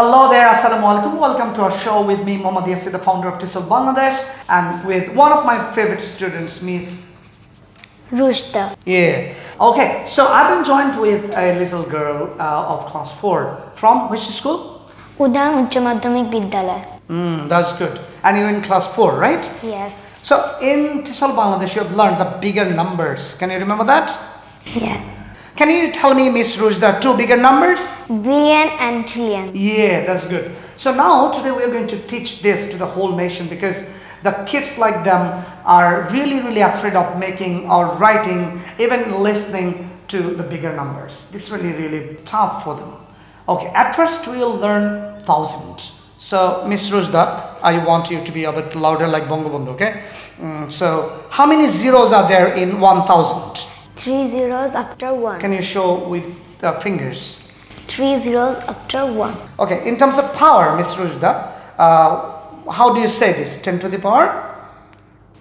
Hello there, Assalamu alaikum. Welcome to our show with me, Mohammad Yasir, the founder of TESOL Bangladesh, and with one of my favorite students, Miss Rushta. Yeah. Okay, so I've been joined with a little girl uh, of class 4 from which school? Udayan Uchcha Vidyalaya. Mm, that's good. And you're in class 4, right? Yes. So in TESOL Bangladesh, you've learned the bigger numbers. Can you remember that? Yes. Can you tell me, Miss Ruj, the two bigger numbers? Billion and trillion. Yeah, that's good. So now today we are going to teach this to the whole nation because the kids like them are really, really afraid of making or writing, even listening to the bigger numbers. This is really, really tough for them. Okay, at first we'll learn thousand. So Miss Rujda, I want you to be a bit louder like Bongo Bongo, okay? Mm, so how many zeros are there in 1000? Three zeros after one. Can you show with the fingers? Three zeros after one. Okay, in terms of power, Miss Rujda, uh, how do you say this? 10 to the power?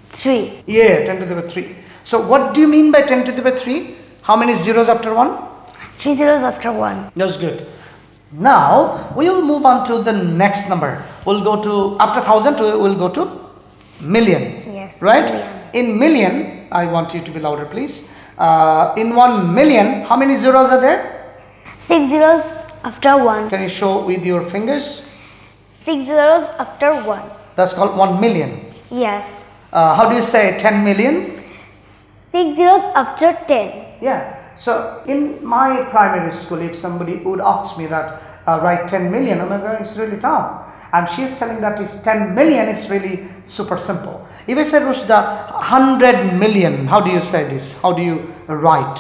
Three. Yeah, 10 to the power 3. So what do you mean by 10 to the power 3? How many zeros after 1? Three zeros after one. That's good. Now, we will move on to the next number. We'll go to, after 1000, we'll go to million. Yes, Right? million. In million, I want you to be louder, please. Uh, in 1 million, how many zeros are there? Six zeros after one. Can you show with your fingers? Six zeros after one. That's called 1 million. Yes. Uh, how do you say 10 million? Six zeros after ten. Yeah. So in my primary school, if somebody would ask me that uh, write 10 million, oh my God, it's really tough. And she's telling that it's 10 million it's really super simple. If I say Rushda, 100 million, how do you say this? How do you write?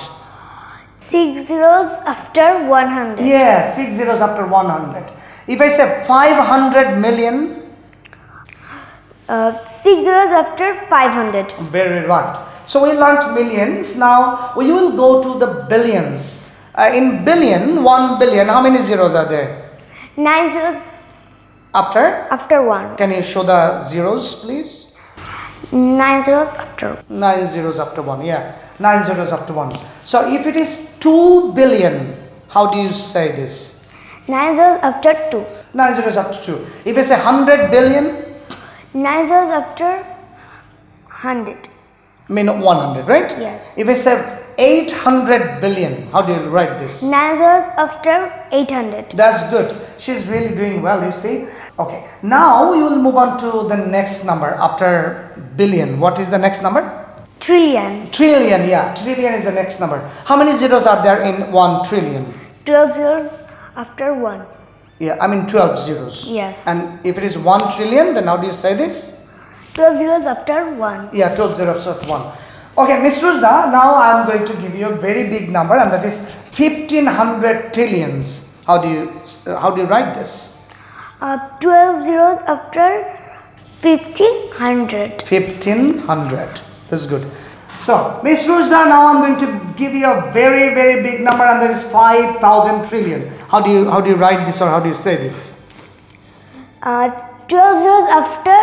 Six zeros after one hundred. Yeah, six zeros after 100. If I say 500 million, Uh, six zeros after five hundred. Very right. So we learnt millions. Now we will go to the billions. Uh, in billion, one billion, how many zeros are there? Nine zeros After? after one. Can you show the zeros, please? Nine zeros after. Nine zeros after one. Yeah, nine zeros after one. So if it is two billion, how do you say this? Nine zeros after two. Nine zeros after two. If I say hundred billion, Nine zeros after hundred. I mean one hundred, right? Yes. If I say eight hundred billion, how do you write this? Nine zeros after eight hundred. That's good. She's really doing well, you see. Okay, now we will move on to the next number after billion. What is the next number? Trillion. Trillion, yeah. Trillion is the next number. How many zeros are there in 1 trillion? Twelve zeros after one. Yeah, I mean 12 zeros. Yes. And if it is 1 trillion, then how do you say this? Twelve zeros after one. Yeah, 12 zeros of 1. Okay, Miss Ruzda, now I am going to give you a very big number and that is 1500 trillions. How do you, uh, how do you write this? Uh, Twelve zeros after fifteen hundred. 1500 that's good. So miss Rujda, now i'm going to give you a very very big number and that is 5000 trillion. How do you how do you write this or how do you say this? Uh, Twelve zeros after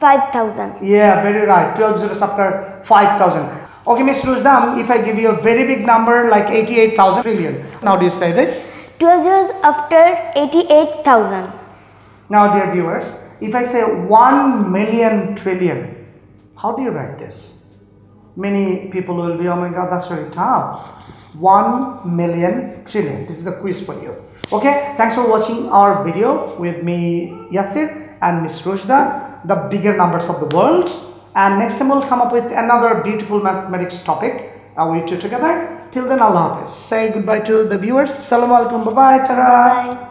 five thousand. yeah very right. 12 zeros after 5000 okay miss Rujda, if i give you a very big number like 88000 trillion now do you say this? Twelve zeros after eighty-eight thousand. Now dear viewers if i say 1 million trillion how do you write this? Many people will be oh my god that's very tough. 1 million trillion. This is the quiz for you. Okay thanks for watching our video with me yasir and miss rushda the bigger numbers of the world. And next time we'll come up with another beautiful mathematics topic. Uh, we two together. Till then allah hafiz. Say goodbye to the viewers. Assalamu alaikum. Bye bye. ta.